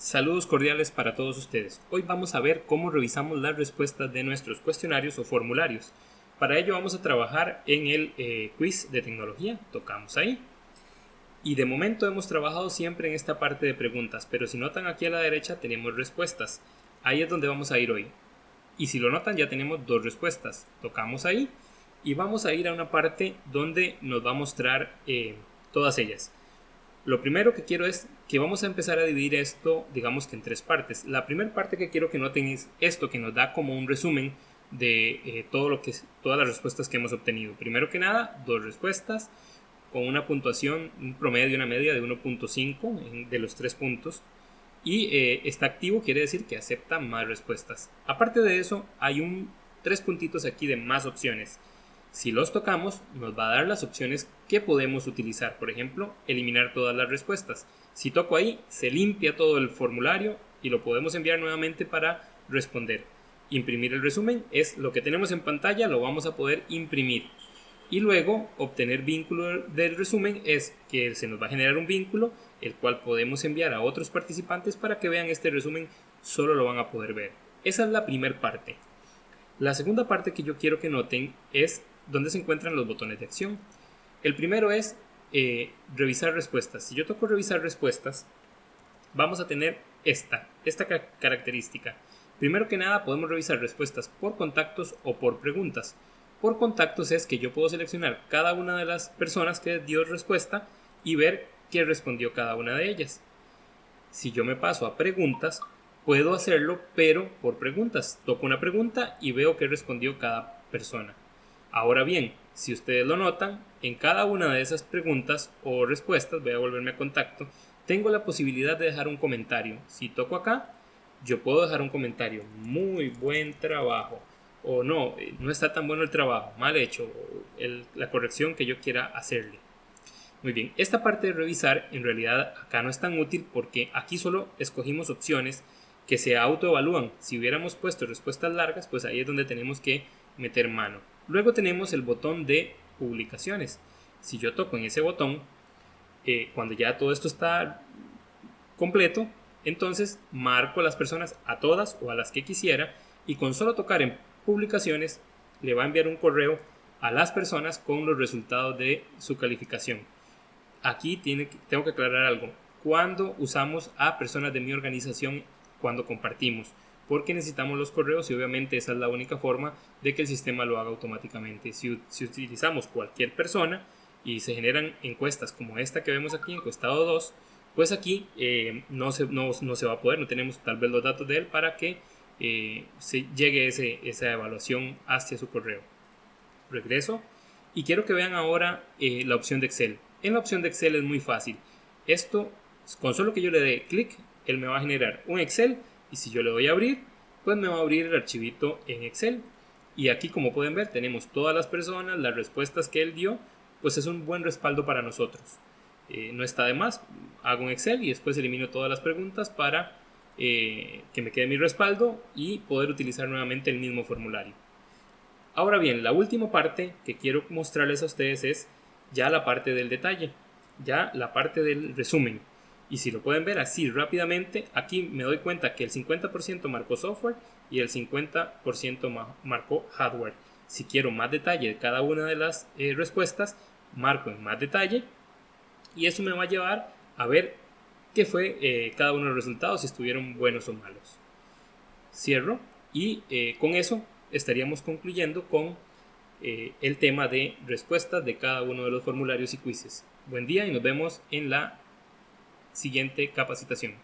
Saludos cordiales para todos ustedes. Hoy vamos a ver cómo revisamos las respuestas de nuestros cuestionarios o formularios. Para ello vamos a trabajar en el eh, quiz de tecnología. Tocamos ahí. Y de momento hemos trabajado siempre en esta parte de preguntas, pero si notan aquí a la derecha tenemos respuestas. Ahí es donde vamos a ir hoy. Y si lo notan ya tenemos dos respuestas. Tocamos ahí y vamos a ir a una parte donde nos va a mostrar eh, todas ellas. Lo primero que quiero es que vamos a empezar a dividir esto, digamos que en tres partes. La primera parte que quiero que noten es esto que nos da como un resumen de eh, todo lo que, todas las respuestas que hemos obtenido. Primero que nada, dos respuestas con una puntuación, un promedio, una media de 1.5 de los tres puntos. Y eh, está activo quiere decir que acepta más respuestas. Aparte de eso, hay un tres puntitos aquí de más opciones. Si los tocamos, nos va a dar las opciones que podemos utilizar. Por ejemplo, eliminar todas las respuestas. Si toco ahí, se limpia todo el formulario y lo podemos enviar nuevamente para responder. Imprimir el resumen es lo que tenemos en pantalla, lo vamos a poder imprimir. Y luego, obtener vínculo del resumen es que se nos va a generar un vínculo, el cual podemos enviar a otros participantes para que vean este resumen, solo lo van a poder ver. Esa es la primera parte. La segunda parte que yo quiero que noten es donde se encuentran los botones de acción. El primero es eh, revisar respuestas. Si yo toco revisar respuestas, vamos a tener esta, esta característica. Primero que nada podemos revisar respuestas por contactos o por preguntas. Por contactos es que yo puedo seleccionar cada una de las personas que dio respuesta y ver qué respondió cada una de ellas. Si yo me paso a preguntas, puedo hacerlo pero por preguntas. Toco una pregunta y veo qué respondió cada persona. Ahora bien, si ustedes lo notan, en cada una de esas preguntas o respuestas, voy a volverme a contacto, tengo la posibilidad de dejar un comentario. Si toco acá, yo puedo dejar un comentario. Muy buen trabajo. O no, eh, no está tan bueno el trabajo, mal hecho, la corrección que yo quiera hacerle. Muy bien, esta parte de revisar en realidad acá no es tan útil porque aquí solo escogimos opciones que se autoevalúan. Si hubiéramos puesto respuestas largas, pues ahí es donde tenemos que meter mano. Luego tenemos el botón de publicaciones. Si yo toco en ese botón, eh, cuando ya todo esto está completo, entonces marco a las personas, a todas o a las que quisiera, y con solo tocar en publicaciones le va a enviar un correo a las personas con los resultados de su calificación. Aquí tengo que aclarar algo. Cuando usamos a personas de mi organización, cuando compartimos, porque necesitamos los correos y obviamente esa es la única forma de que el sistema lo haga automáticamente. Si, utilizamos cualquier persona y se generan encuestas como esta que vemos aquí, encuestado 2, pues aquí eh, no, se, no, se va a poder, no tenemos tal vez los datos de él para que eh, se llegue ese, esa evaluación hacia su correo. Regreso y quiero que vean ahora eh, la opción de Excel. En la opción de Excel es muy fácil. Esto, con solo que yo le dé clic, él me va a generar un Excel y si yo le doy a abrir, pues me va a abrir el archivito en Excel. Y aquí como pueden ver tenemos todas las personas, las respuestas que él dio, pues es un buen respaldo para nosotros. Eh, no está de más, hago un Excel y después elimino todas las preguntas para eh, que me quede mi respaldo y poder utilizar nuevamente el mismo formulario. Ahora bien, la última parte que quiero mostrarles a ustedes es ya la parte del detalle, ya la parte del resumen. Y si lo pueden ver así rápidamente, aquí me doy cuenta que el 50% marcó software y el 50% marcó hardware. Si quiero más detalle de cada una de las eh, respuestas, marco en más detalle y eso me va a llevar a ver qué fue eh, cada uno de los resultados, si estuvieron buenos o malos. Cierro y eh, con eso estaríamos concluyendo con el tema de respuestas de cada uno de los formularios y quizzes. Buen día y nos vemos en la siguiente capacitación.